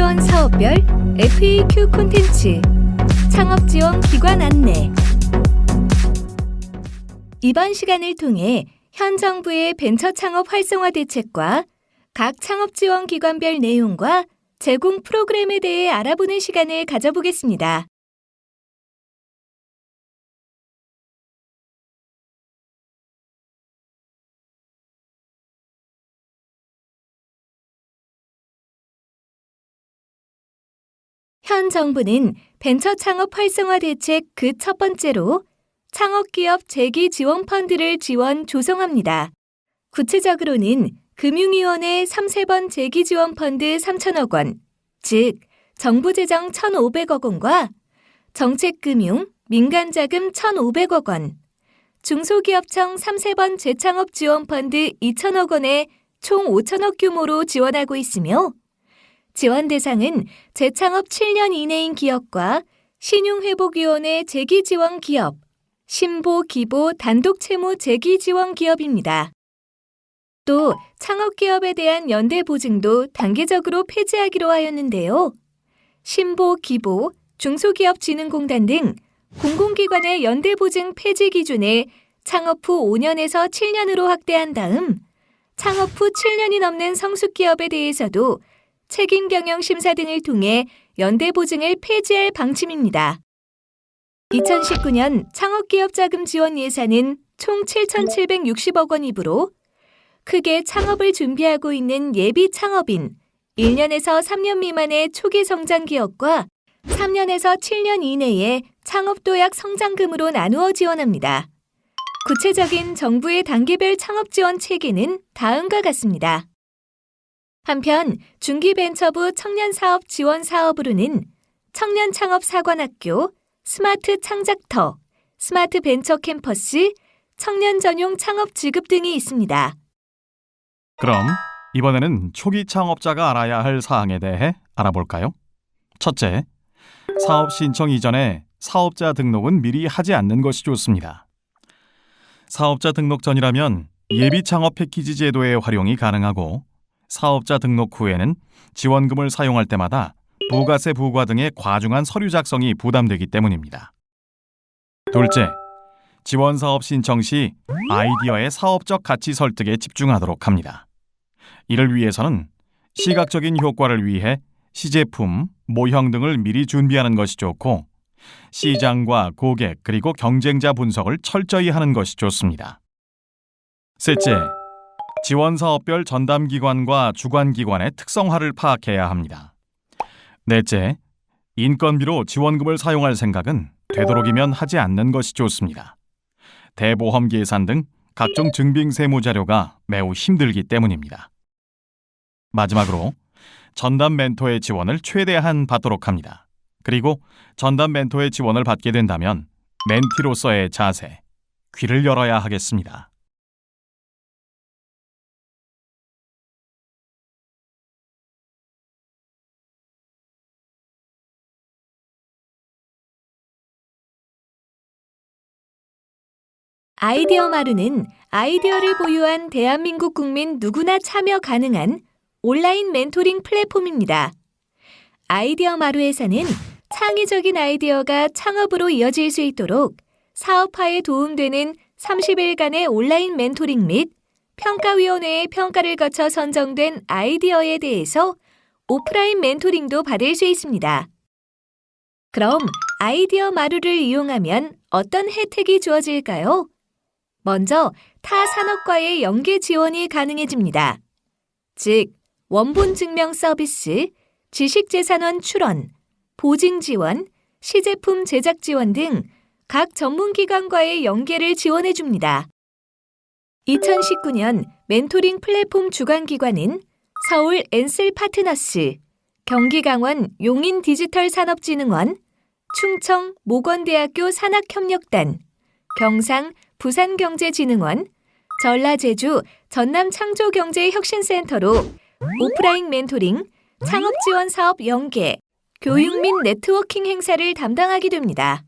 지원 사업별 FAQ 콘텐츠 창업 지원 기관 안내 이번 시간을 통해 현 정부의 벤처 창업 활성화 대책과 각 창업 지원 기관별 내용과 제공 프로그램에 대해 알아보는 시간을 가져보겠습니다. 현 정부는 벤처 창업 활성화 대책 그 첫 번째로 창업기업 재기 지원 펀드를 지원 조성합니다. 구체적으로는 금융위원회 3세번 재기 지원 펀드 3천억 원, 즉 정부 재정 1,500억 원과 정책금융, 민간자금 1,500억 원, 중소기업청 3세번 재창업 지원 펀드 2천억 원에 총 5천억 규모로 지원하고 있으며 지원 대상은 재창업 7년 이내인 기업과 신용회복위원회 재기지원 기업, 신보, 기보, 단독 채무 재기지원 기업입니다. 또 창업기업에 대한 연대 보증도 단계적으로 폐지하기로 하였는데요. 신보, 기보, 중소기업진흥공단 등 공공기관의 연대 보증 폐지 기준을 창업 후 5년에서 7년으로 확대한 다음 창업 후 7년이 넘는 성숙기업에 대해서도 책임 경영 심사 등을 통해 연대 보증을 폐지할 방침입니다. 2019년 창업기업 자금 지원 예산은 총 7,760억 원이므로 크게 창업을 준비하고 있는 예비 창업인 1년에서 3년 미만의 초기 성장 기업과 3년에서 7년 이내의 창업 도약 성장금으로 나누어 지원합니다. 구체적인 정부의 단계별 창업 지원 체계는 다음과 같습니다. 한편 중기벤처부 청년사업 지원 사업으로는 청년창업사관학교, 스마트 창작터, 스마트 벤처 캠퍼스, 청년 전용 창업 자금 등이 있습니다. 그럼 이번에는 초기 창업자가 알아야 할 사항에 대해 알아볼까요? 첫째, 사업 신청 이전에 사업자 등록은 미리 하지 않는 것이 좋습니다. 사업자 등록 전이라면 예비 창업 패키지 제도의 활용이 가능하고 사업자 등록 후에는 지원금을 사용할 때마다 부가세 부과 등의 과중한 서류 작성이 부담되기 때문입니다. 둘째, 지원 사업 신청 시 아이디어의 사업적 가치 설득에 집중하도록 합니다. 이를 위해서는 시각적인 효과를 위해 시제품, 모형 등을 미리 준비하는 것이 좋고 시장과 고객 그리고 경쟁자 분석을 철저히 하는 것이 좋습니다. 셋째, 지원 사업별 전담 기관과 주관 기관의 특성화를 파악해야 합니다. 넷째, 인건비로 지원금을 사용할 생각은 되도록이면 하지 않는 것이 좋습니다. 대보험 계산 등 각종 증빙 세무 자료가 매우 힘들기 때문입니다. 마지막으로 전담 멘토의 지원을 최대한 받도록 합니다. 그리고 전담 멘토의 지원을 받게 된다면 멘티로서의 자세, 귀를 열어야 하겠습니다. 아이디어 마루는 아이디어를 보유한 대한민국 국민 누구나 참여 가능한 온라인 멘토링 플랫폼입니다. 아이디어 마루에서는 창의적인 아이디어가 창업으로 이어질 수 있도록 사업화에 도움되는 30일간의 온라인 멘토링 및 평가위원회의 평가를 거쳐 선정된 아이디어에 대해서 오프라인 멘토링도 받을 수 있습니다. 그럼 아이디어 마루를 이용하면 어떤 혜택이 주어질까요? 먼저 타 산업과의 연계 지원이 가능해집니다. 즉, 원본 증명 서비스, 지식재산원 출원, 보증 지원, 시제품 제작 지원 등 각 전문기관과의 연계를 지원해 줍니다. 2019년 멘토링 플랫폼 주관기관은 서울 엔슬 파트너스, 경기 강원 용인 디지털 산업진흥원, 충청 모건대학교 산학협력단, 경상 부산경제진흥원, 전라제주 전남창조경제혁신센터로 오프라인 멘토링, 창업지원 사업 연계, 교육 및 네트워킹 행사를 담당하게 됩니다.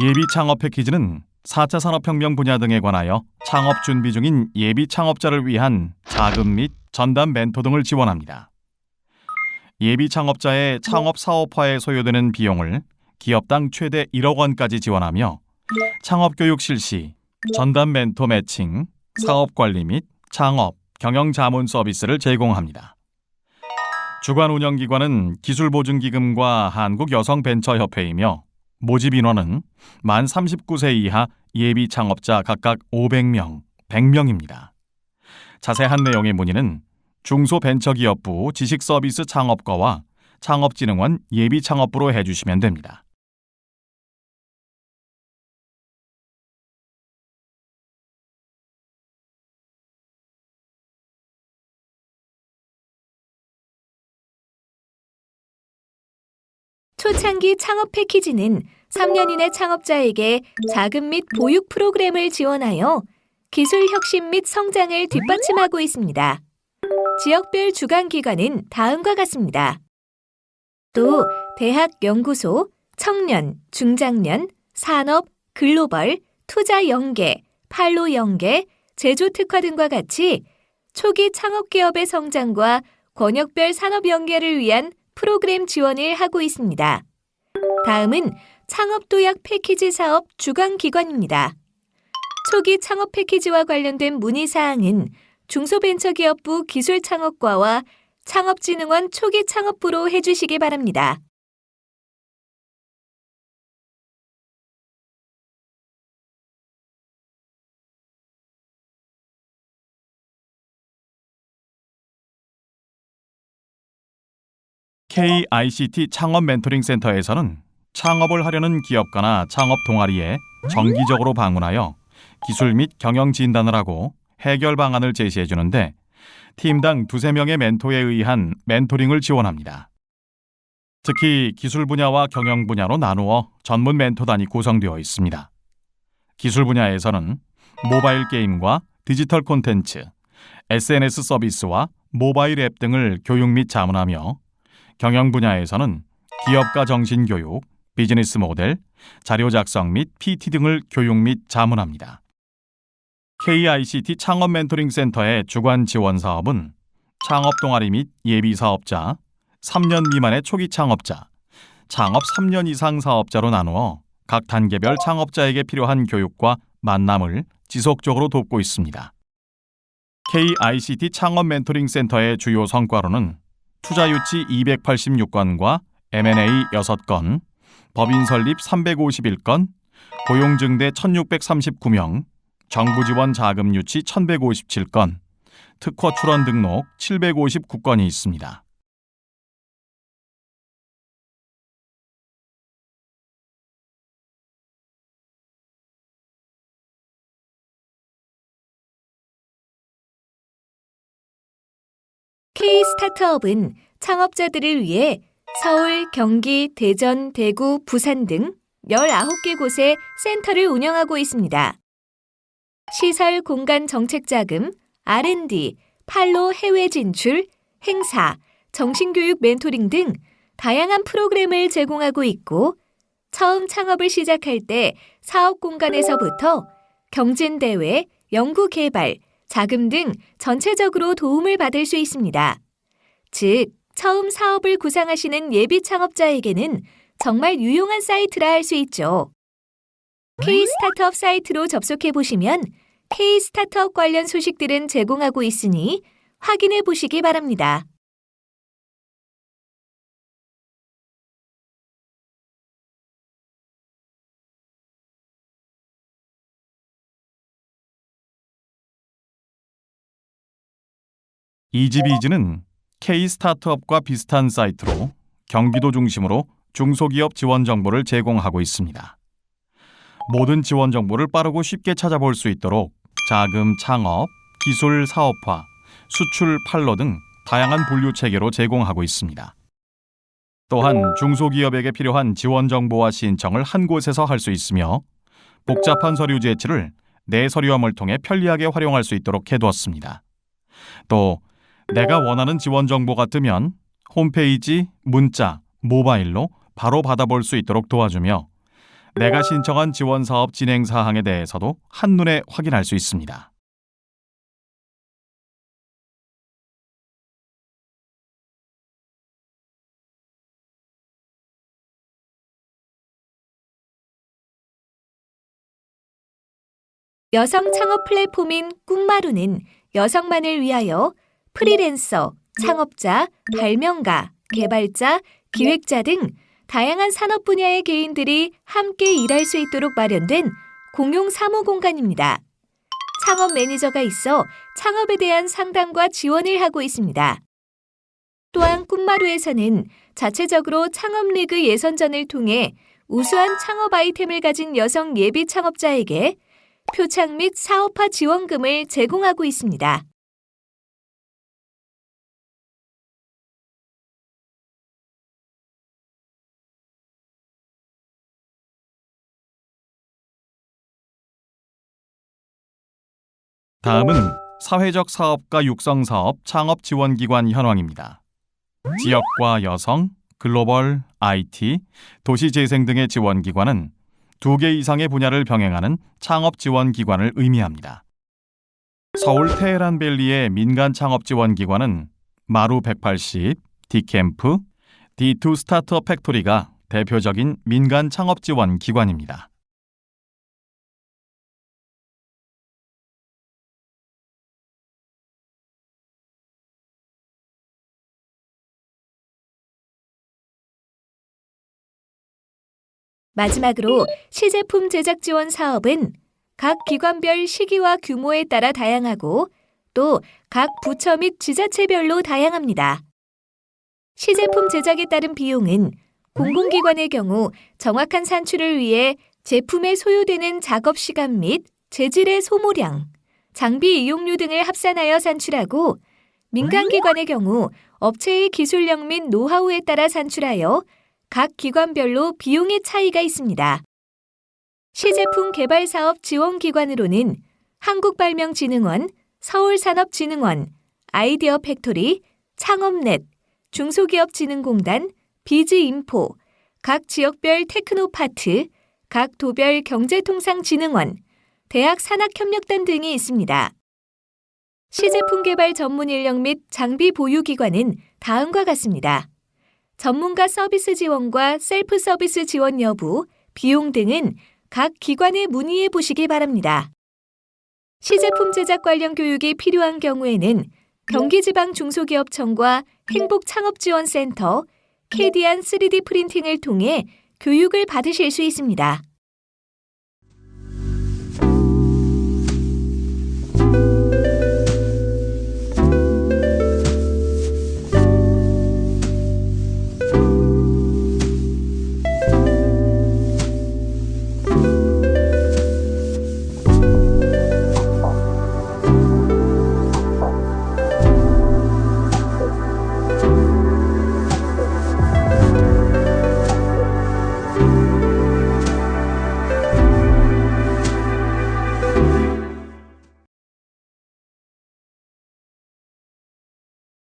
예비 창업 패키지는 4차 산업혁명 분야 등에 관하여 창업 준비 중인 예비 창업자를 위한 자금 및 전담 멘토 등을 지원합니다. 예비 창업자의 창업 사업화에 소요되는 비용을 기업당 최대 1억 원까지 지원하며 창업 교육 실시, 전담 멘토 매칭, 사업 관리 및 창업, 경영 자문 서비스를 제공합니다. 주관 운영 기관은 기술보증기금과 한국여성벤처협회이며 모집 인원은 만 39세 이하 예비 창업자 각각 500명, 100명입니다. 자세한 내용의 문의는 중소벤처기업부 지식서비스 창업과와 창업진흥원 예비창업부로 해주시면 됩니다. 초창기 창업 패키지는 3년 이내 창업자에게 자금 및 보육 프로그램을 지원하여 기술 혁신 및 성장을 뒷받침하고 있습니다. 지역별 주관 기관은 다음과 같습니다. 또 대학 연구소, 청년, 중장년, 산업, 글로벌, 투자 연계, 판로 연계, 제조 특화 등과 같이 초기 창업 기업의 성장과 권역별 산업 연계를 위한 프로그램 지원을 하고 있습니다. 다음은 창업도약 패키지 사업 주관기관입니다. 초기 창업 패키지와 관련된 문의사항은 중소벤처기업부 기술창업과와 창업진흥원 초기 창업부로 해주시기 바랍니다. KICT 창업 멘토링 센터에서는 창업을 하려는 기업가나 창업 동아리에 정기적으로 방문하여 기술 및 경영 진단을 하고 해결 방안을 제시해 주는데 팀당 두세 명의 멘토에 의한 멘토링을 지원합니다. 특히 기술 분야와 경영 분야로 나누어 전문 멘토단이 구성되어 있습니다. 기술 분야에서는 모바일 게임과 디지털 콘텐츠, SNS 서비스와 모바일 앱 등을 교육 및 자문하며 경영 분야에서는 기업가 정신 교육, 비즈니스 모델, 자료 작성 및 PT 등을 교육 및 자문합니다. KICT 창업 멘토링 센터의 주관 지원 사업은 창업 동아리 및 예비 사업자, 3년 미만의 초기 창업자, 창업 3년 이상 사업자로 나누어 각 단계별 창업자에게 필요한 교육과 만남을 지속적으로 돕고 있습니다. KICT 창업 멘토링 센터의 주요 성과로는 투자 유치 286건과 M&A 6건, 법인 설립 351건, 고용 증대 1639명, 정부 지원 자금 유치 1157건, 특허 출원 등록 759건이 있습니다. 스타트업은 창업자들을 위해 서울, 경기, 대전, 대구, 부산 등 19개 곳에 센터를 운영하고 있습니다. 시설 공간 정책 자금, R&D, 팔로 해외 진출, 행사, 정신교육 멘토링 등 다양한 프로그램을 제공하고 있고 처음 창업을 시작할 때 사업 공간에서부터 경진대회, 연구개발, 자금 등 전체적으로 도움을 받을 수 있습니다. 즉, 처음 사업을 구상하시는 예비 창업자에게는 정말 유용한 사이트라 할 수 있죠. K 스타트업 사이트로 접속해 보시면 K 스타트업 관련 소식들은 제공하고 있으니 확인해 보시기 바랍니다. 이지비즈는 K 스타트업과 비슷한 사이트로 경기도 중심으로 중소기업 지원 정보를 제공하고 있습니다. 모든 지원 정보를 빠르고 쉽게 찾아볼 수 있도록 자금 창업, 기술 사업화, 수출 판로 등 다양한 분류 체계로 제공하고 있습니다. 또한 중소기업에게 필요한 지원 정보와 신청을 한 곳에서 할 수 있으며 복잡한 서류 제출을 내 서류함을 통해 편리하게 활용할 수 있도록 해두었습니다. 또 내가 원하는 지원 정보가 뜨면 홈페이지, 문자, 모바일로 바로 받아볼 수 있도록 도와주며 내가 신청한 지원 사업 진행 사항에 대해서도 한눈에 확인할 수 있습니다. 여성 창업 플랫폼인 꿈마루는 여성만을 위하여 프리랜서, 창업자, 발명가, 개발자, 기획자 등 다양한 산업 분야의 개인들이 함께 일할 수 있도록 마련된 공용 사무 공간입니다. 창업 매니저가 있어 창업에 대한 상담과 지원을 하고 있습니다. 또한 꿈마루에서는 자체적으로 창업 리그 예선전을 통해 우수한 창업 아이템을 가진 여성 예비 창업자에게 표창 및 사업화 지원금을 제공하고 있습니다. 다음은 사회적 사업가 육성 사업 창업 지원 기관 현황입니다. 지역과 여성, 글로벌, IT, 도시 재생 등의 지원 기관은 두 개 이상의 분야를 병행하는 창업 지원 기관을 의미합니다. 서울 테헤란 밸리의 민간 창업 지원 기관은 마루 180, 디캠프, D2 스타트업 팩토리가 대표적인 민간 창업 지원 기관입니다. 마지막으로 시제품 제작 지원 사업은 각 기관별 시기와 규모에 따라 다양하고 또 각 부처 및 지자체별로 다양합니다. 시제품 제작에 따른 비용은 공공기관의 경우 정확한 산출을 위해 제품에 소요되는 작업 시간 및 재질의 소모량, 장비 이용료 등을 합산하여 산출하고 민간기관의 경우 업체의 기술력 및 노하우에 따라 산출하여 각 기관별로 비용의 차이가 있습니다. 시제품 개발 사업 지원 기관으로는 한국발명진흥원, 서울산업진흥원, 아이디어 팩토리, 창업넷, 중소기업진흥공단, 비즈인포, 각 지역별 테크노파크, 각 도별 경제통상진흥원, 대학 산학협력단 등이 있습니다. 시제품 개발 전문 인력 및 장비 보유 기관은 다음과 같습니다. 전문가 서비스 지원과 셀프 서비스 지원 여부, 비용 등은 각 기관에 문의해 보시기 바랍니다. 시제품 제작 관련 교육이 필요한 경우에는 경기지방중소기업청과 행복창업지원센터, 캐디안 3D 프린팅을 통해 교육을 받으실 수 있습니다.